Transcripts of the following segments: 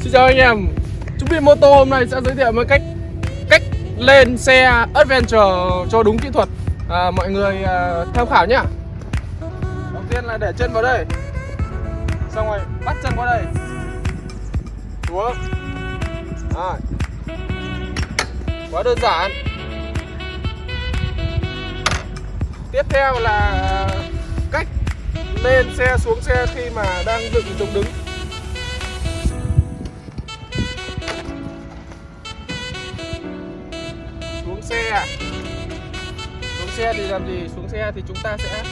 Xin chào anh em. Chúng mình mô tô hôm nay sẽ giới thiệu một cách cách lên xe Adventure cho đúng kỹ thuật. À, Mọi người à, tham khảo nhá. Đầu tiên là để chân vào đây. Xong rồi bắt chân qua đây. Xuống. À. Quá đơn giản. Tiếp theo là cách lên xe xuống xe khi mà đang dựng chống đứng. Xuống xe à? xuống xe thì làm gì? Xuống xe thì chúng ta sẽ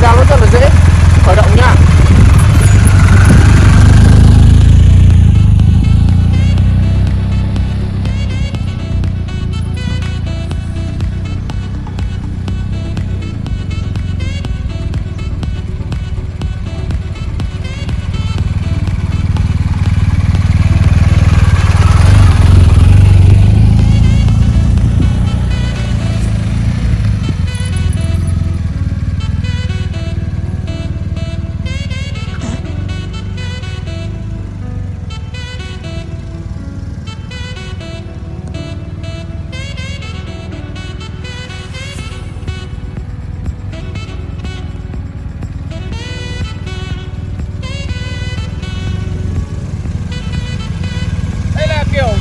khó nhưng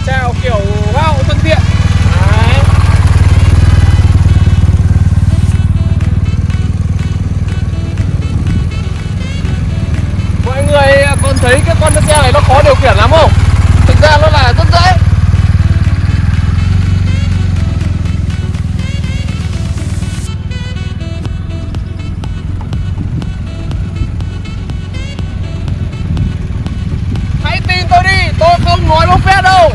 treo kiểu hoa thân thiện. Đấy. mọi người à, còn thấy cái con xe này nó khó điều khiển lắm không? Thực ra nó là rất dễ. Tôi đi, tôi không nói bốc phét đâu.